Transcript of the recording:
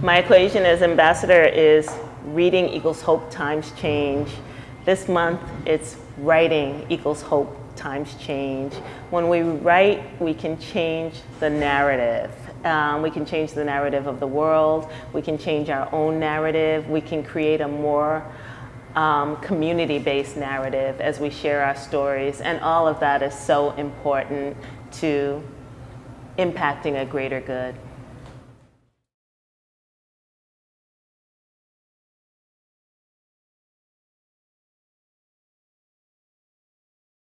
My equation as ambassador is reading equals hope times change. This month, it's writing equals hope times change. When we write, we can change the narrative. Um, we can change the narrative of the world. We can change our own narrative. We can create a more um, community-based narrative as we share our stories. And all of that is so important to impacting a greater good.